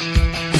れる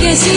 激しい